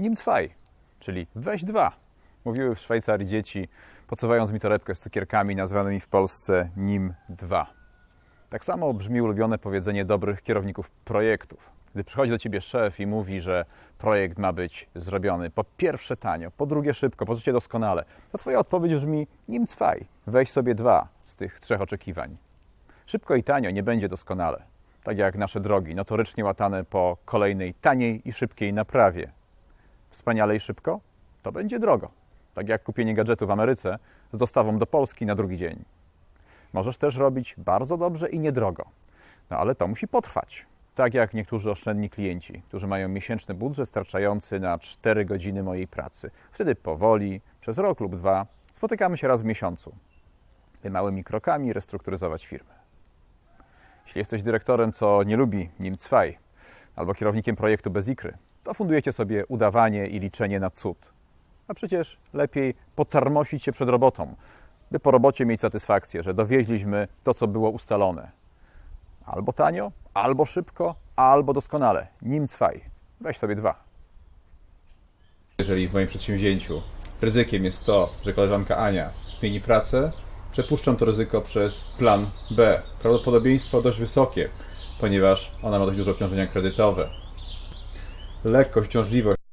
Nimm zwei, czyli weź dwa. Mówiły w Szwajcarii dzieci, podsowając mi torebkę z cukierkami nazwanymi w Polsce Nim 2. Tak samo brzmi ulubione powiedzenie dobrych kierowników projektów. Gdy przychodzi do ciebie szef i mówi, że projekt ma być zrobiony po pierwsze tanio, po drugie szybko, po trzecie doskonale, to twoja odpowiedź brzmi nim zwei, weź sobie dwa z tych trzech oczekiwań. Szybko i tanio nie będzie doskonale, tak jak nasze drogi notorycznie łatane po kolejnej taniej i szybkiej naprawie. Wspaniale i szybko? To będzie drogo, tak jak kupienie gadżetu w Ameryce z dostawą do Polski na drugi dzień. Możesz też robić bardzo dobrze i niedrogo. No ale to musi potrwać. Tak jak niektórzy oszczędni klienci, którzy mają miesięczny budżet starczający na 4 godziny mojej pracy. Wtedy powoli, przez rok lub dwa, spotykamy się raz w miesiącu, by małymi krokami restrukturyzować firmę. Jeśli jesteś dyrektorem, co nie lubi nim cwaj, albo kierownikiem projektu bez ikry, to fundujecie sobie udawanie i liczenie na cud. A przecież lepiej potarmosić się przed robotą, by po robocie mieć satysfakcję, że dowieźliśmy to, co było ustalone. Albo tanio, albo szybko, albo doskonale. Nim cwaj. Weź sobie dwa. Jeżeli w moim przedsięwzięciu ryzykiem jest to, że koleżanka Ania zmieni pracę, przepuszczam to ryzyko przez plan B. Prawdopodobieństwo dość wysokie, ponieważ ona ma dość duże obciążenia kredytowe. Lekkość, ciążliwość